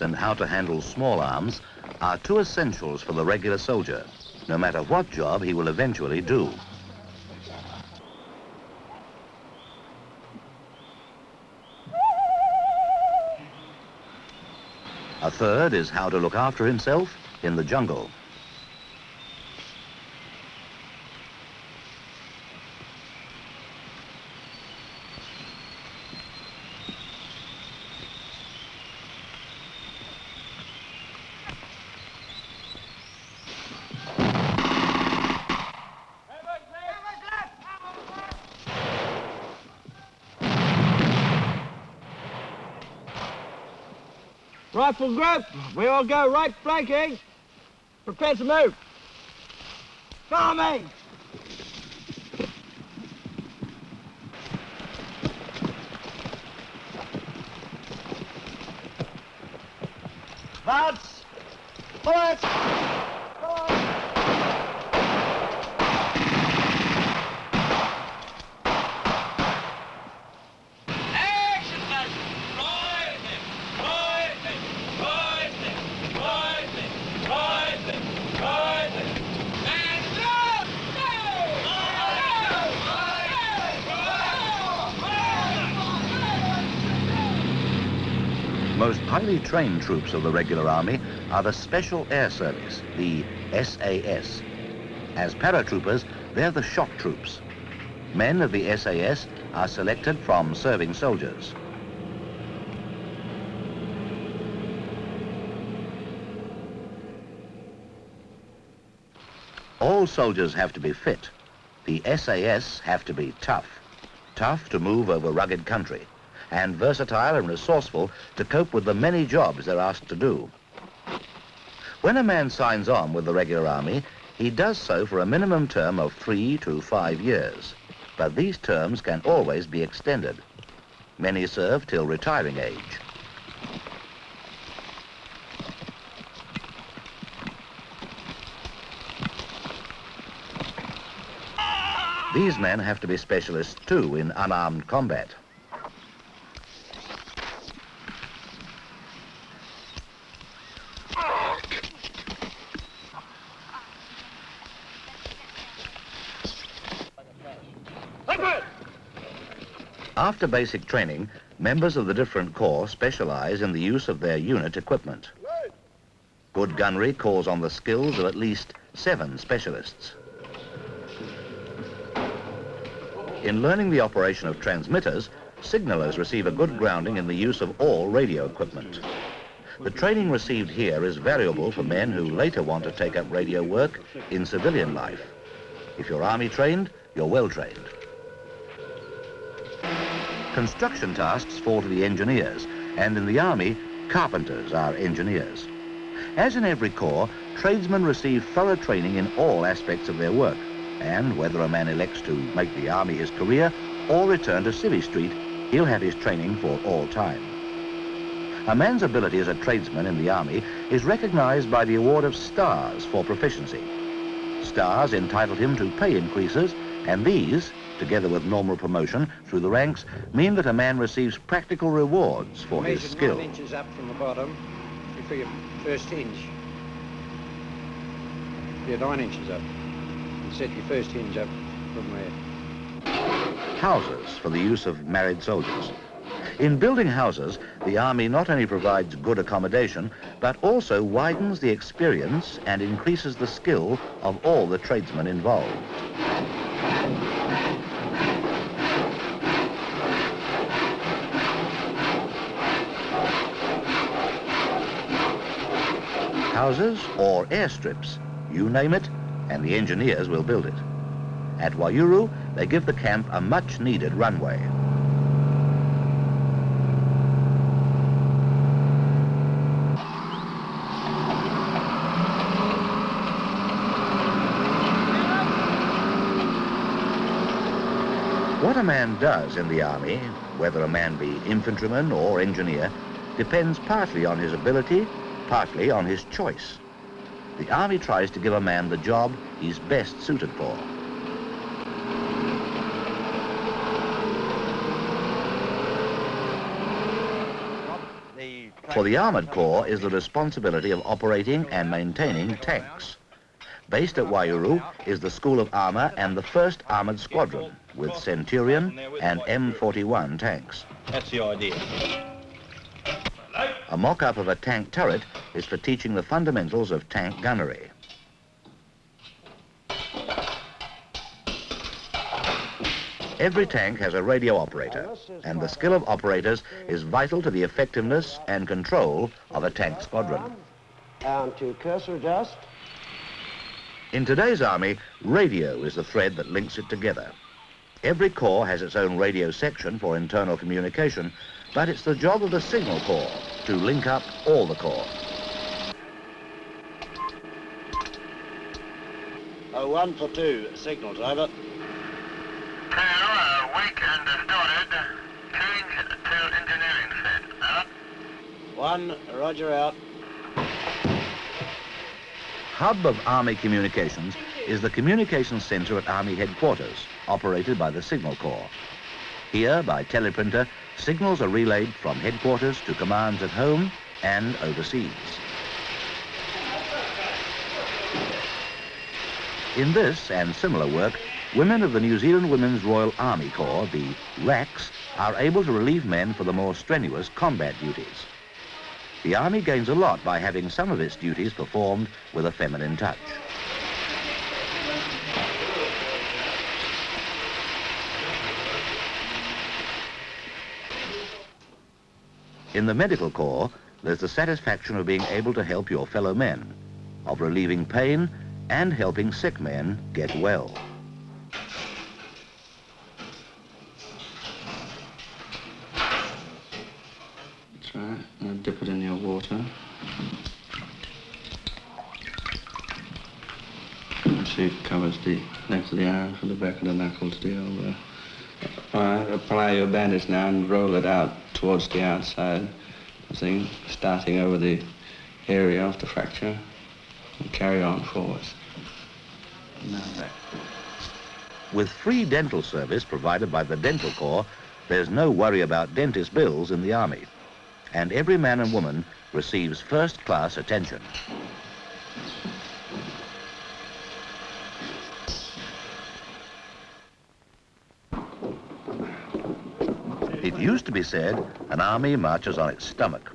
and how to handle small arms are two essentials for the regular soldier, no matter what job he will eventually do. A third is how to look after himself in the jungle. Rifle group, we all go right flanking. Prepare to move. Follow highly trained troops of the regular army are the Special Air Service, the SAS. As paratroopers, they're the shock troops. Men of the SAS are selected from serving soldiers. All soldiers have to be fit. The SAS have to be tough. Tough to move over rugged country and versatile and resourceful to cope with the many jobs they're asked to do. When a man signs on with the regular army, he does so for a minimum term of three to five years. But these terms can always be extended. Many serve till retiring age. These men have to be specialists too in unarmed combat. After basic training, members of the different corps specialize in the use of their unit equipment. Good gunnery calls on the skills of at least seven specialists. In learning the operation of transmitters, signalers receive a good grounding in the use of all radio equipment. The training received here is valuable for men who later want to take up radio work in civilian life. If you're army trained, you're well trained. Construction tasks fall to the engineers, and in the army, carpenters are engineers. As in every corps, tradesmen receive thorough training in all aspects of their work, and whether a man elects to make the army his career or return to Civvy Street, he'll have his training for all time. A man's ability as a tradesman in the army is recognized by the award of stars for proficiency. Stars entitle him to pay increases, and these, together with normal promotion through the ranks, mean that a man receives practical rewards for his skill. nine inches up from the bottom for your first hinge. Yeah, nine inches up. And set your first hinge up from there. Houses for the use of married soldiers. In building houses, the Army not only provides good accommodation, but also widens the experience and increases the skill of all the tradesmen involved. Houses or airstrips, you name it, and the engineers will build it. At Waiouru, they give the camp a much-needed runway. What a man does in the army, whether a man be infantryman or engineer, depends partly on his ability, partly on his choice. The army tries to give a man the job he's best suited for. For the Armoured Corps is the responsibility of operating and maintaining tanks. Based at Waiouru is the School of Armour and the 1st Armoured Squadron with Centurion and M41 tanks. That's the idea. A mock-up of a tank turret is for teaching the fundamentals of tank gunnery. Every tank has a radio operator, and the skill of operators is vital to the effectiveness and control of a tank squadron. Down to cursor. In today's army, radio is the thread that links it together. Every corps has its own radio section for internal communication, but it's the job of the signal corps to link up all the corps. Oh, one for two, signal driver. Two, uh, weak and distorted. Change to engineering set. Out. One, roger out. Hub of Army Communications is the communications center at Army headquarters, operated by the Signal Corps. Here, by teleprinter, signals are relayed from headquarters to commands at home and overseas. In this and similar work, women of the New Zealand Women's Royal Army Corps, the WRACs, are able to relieve men for the more strenuous combat duties. The Army gains a lot by having some of its duties performed with a feminine touch. In the Medical Corps, there's the satisfaction of being able to help your fellow men, of relieving pain and helping sick men get well. That's right. Dip it in your water. See it covers the length of the arm from the back of the knuckle to the elbow. Apply your bandage now and roll it out towards the outside. Thing, starting over the area of the fracture and carry on forwards. With free dental service provided by the Dental Corps, there's no worry about dentist bills in the Army. And every man and woman receives first-class attention. It used to be said an army marches on its stomach.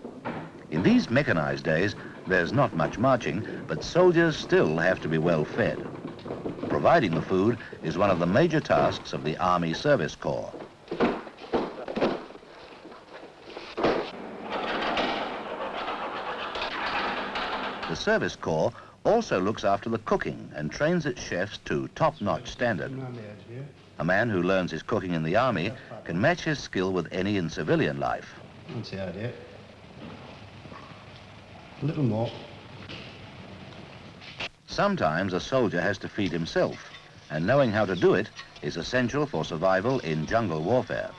In these mechanized days, there's not much marching, but soldiers still have to be well fed. Providing the food is one of the major tasks of the Army Service Corps. The Service Corps also looks after the cooking and trains its chefs to top-notch standard. A man who learns his cooking in the Army can match his skill with any in civilian life. That's the idea. A little more. Sometimes a soldier has to feed himself, and knowing how to do it is essential for survival in jungle warfare.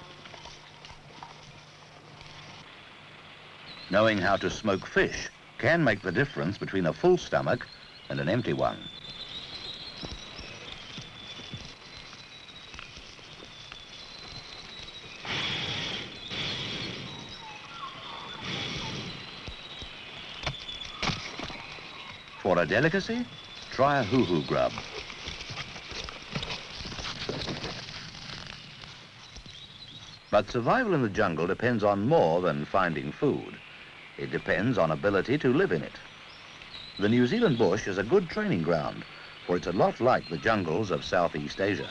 Knowing how to smoke fish can make the difference between a full stomach and an empty one. A delicacy, try a huhu grub. But survival in the jungle depends on more than finding food. It depends on ability to live in it. The New Zealand bush is a good training ground, for it's a lot like the jungles of Southeast Asia.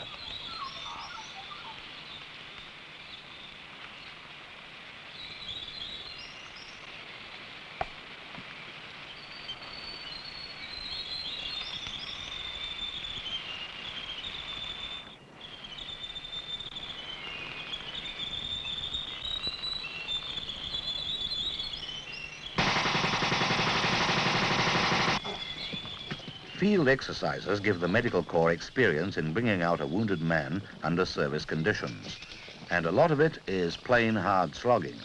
Field exercises give the medical corps experience in bringing out a wounded man under service conditions. And a lot of it is plain hard slogging.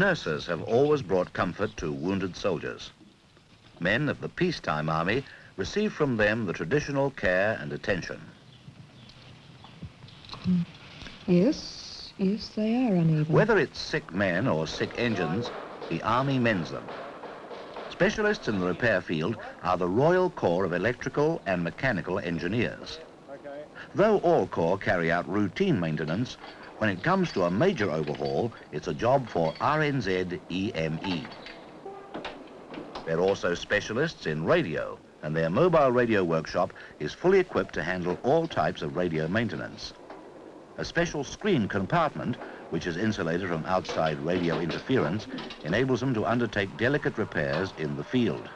Nurses have always brought comfort to wounded soldiers. Men of the peacetime army receive from them the traditional care and attention. Yes, yes, they are uneven. Whether it's sick men or sick engines, the army mends them. Specialists in the repair field are the Royal Corps of Electrical and Mechanical Engineers. Though all corps carry out routine maintenance, when it comes to a major overhaul, it's a job for RNZ EME. They're also specialists in radio, and their mobile radio workshop is fully equipped to handle all types of radio maintenance. A special screen compartment, which is insulated from outside radio interference, enables them to undertake delicate repairs in the field.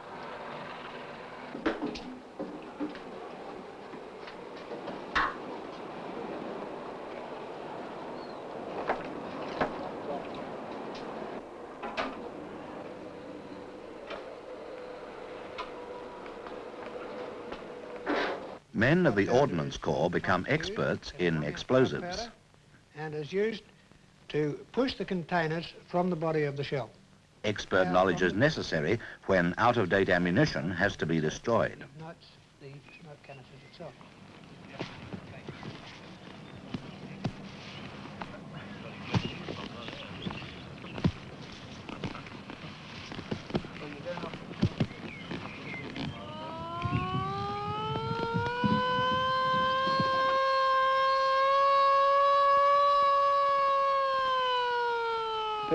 Men of the Ordnance Corps become experts in explosives. And is used to push the containers from the body of the shell. Expert knowledge is necessary when out-of-date ammunition has to be destroyed. Nuts, the smoke canisters itself.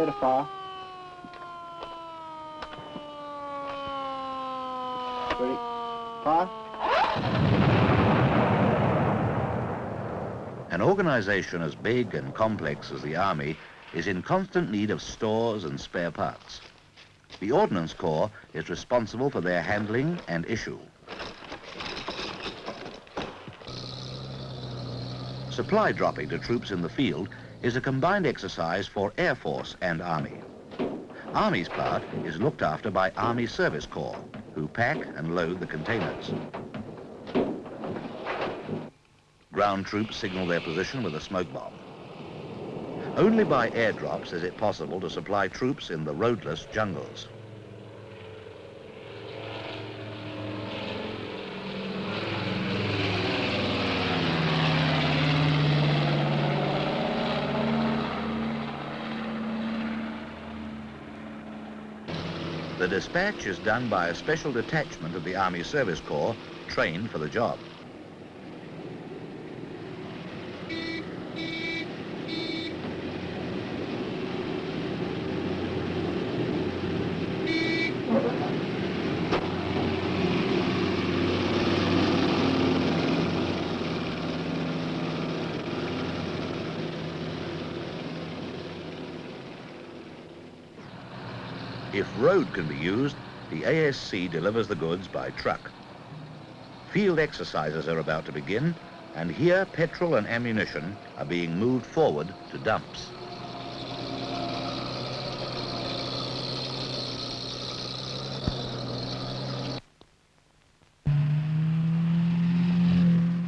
Fire. Ready? Fire. An organization as big and complex as the Army is in constant need of stores and spare parts. The Ordnance Corps is responsible for their handling and issue. Supply dropping to troops in the field is a combined exercise for Air Force and Army. Army's part is looked after by Army Service Corps, who pack and load the containers. Ground troops signal their position with a smoke bomb. Only by airdrops is it possible to supply troops in the roadless jungles. The dispatch is done by a special detachment of the Army Service Corps trained for the job. If road can be used, the ASC delivers the goods by truck. Field exercises are about to begin, and here petrol and ammunition are being moved forward to dumps.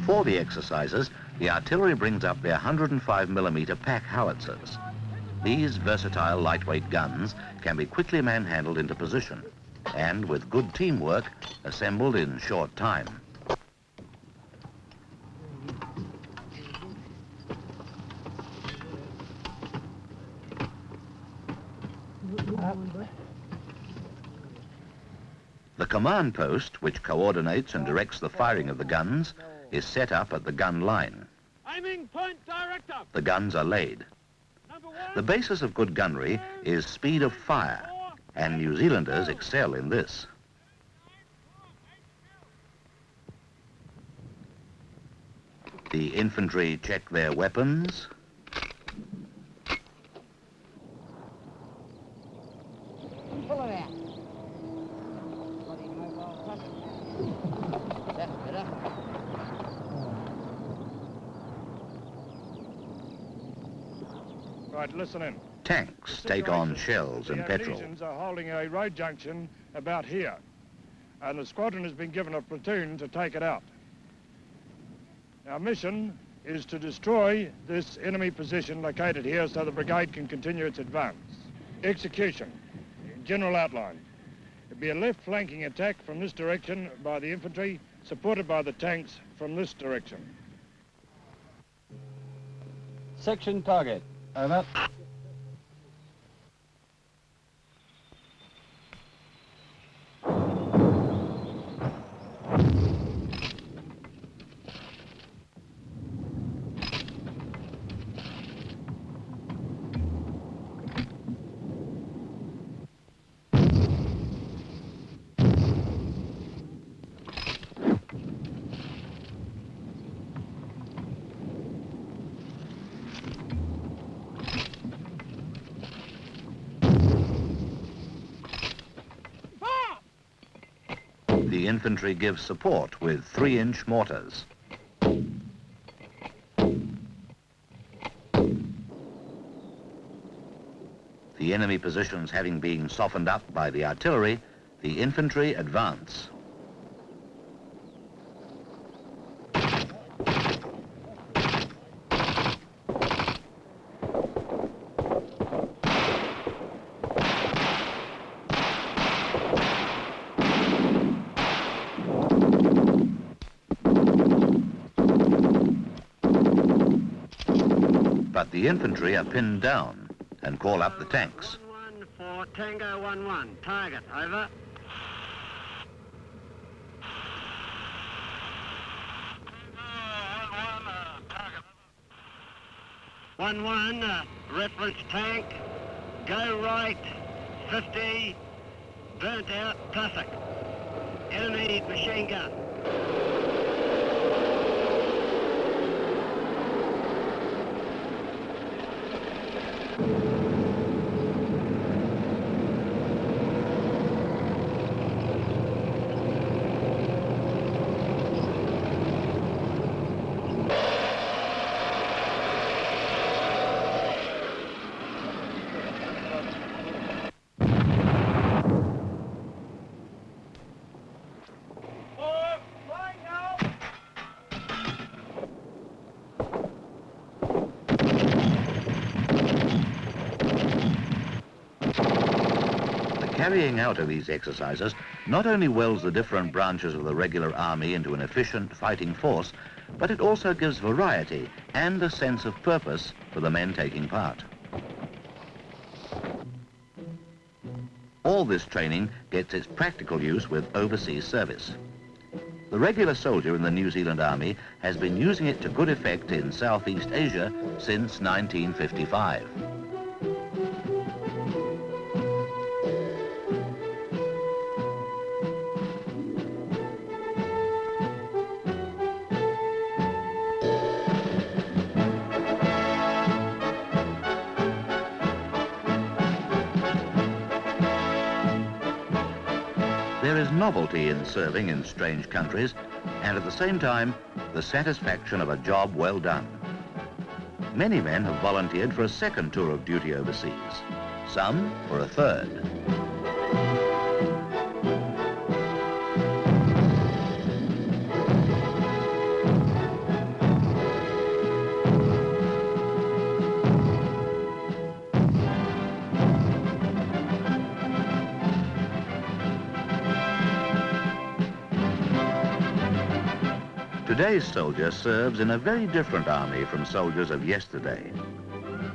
For the exercises, the artillery brings up their 105mm pack howitzers. These versatile lightweight guns can be quickly manhandled into position and, with good teamwork, assembled in short time. The command post, which coordinates and directs the firing of the guns, is set up at the gun line. Aiming point director. The guns are laid. The basis of good gunnery is speed of fire, and New Zealanders excel in this. The infantry check their weapons, Pull it out. Bloody mobile puzzle. That's better. Right, listen in. tanks take on shells and petrol. the petrol. Indonesians are holding a road junction about here, and the squadron has been given a platoon to take it out. Our mission is to destroy this enemy position located here so the brigade can continue its advance. Execution. General outline. It'd be a left flanking attack from this direction by the infantry, supported by the tanks from this direction. Section target. Over. The infantry give support with three-inch mortars. The enemy positions having been softened up by the artillery, the infantry advance. But the infantry are pinned down and call up the tanks. One, one, for Tango 1-1. Target, over. One one, uh, reference tank, go right, 50, burnt out, Tussock. Enemy machine gun. Carrying out of these exercises not only welds the different branches of the regular army into an efficient fighting force, but it also gives variety and a sense of purpose for the men taking part. All this training gets its practical use with overseas service. The regular soldier in the New Zealand Army has been using it to good effect in Southeast Asia since 1955. Novelty in serving in strange countries, and at the same time, the satisfaction of a job well done. Many men have volunteered for a second tour of duty overseas, some for a third. Today's soldier serves in a very different army from soldiers of yesterday.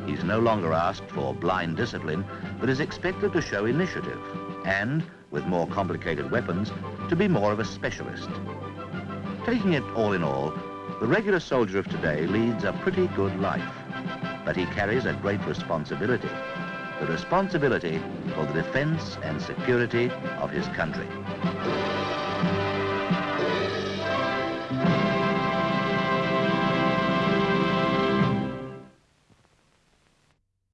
He's no longer asked for blind discipline, but is expected to show initiative and, with more complicated weapons, to be more of a specialist. Taking it all in all, the regular soldier of today leads a pretty good life, but he carries a great responsibility, the responsibility for the defense and security of his country.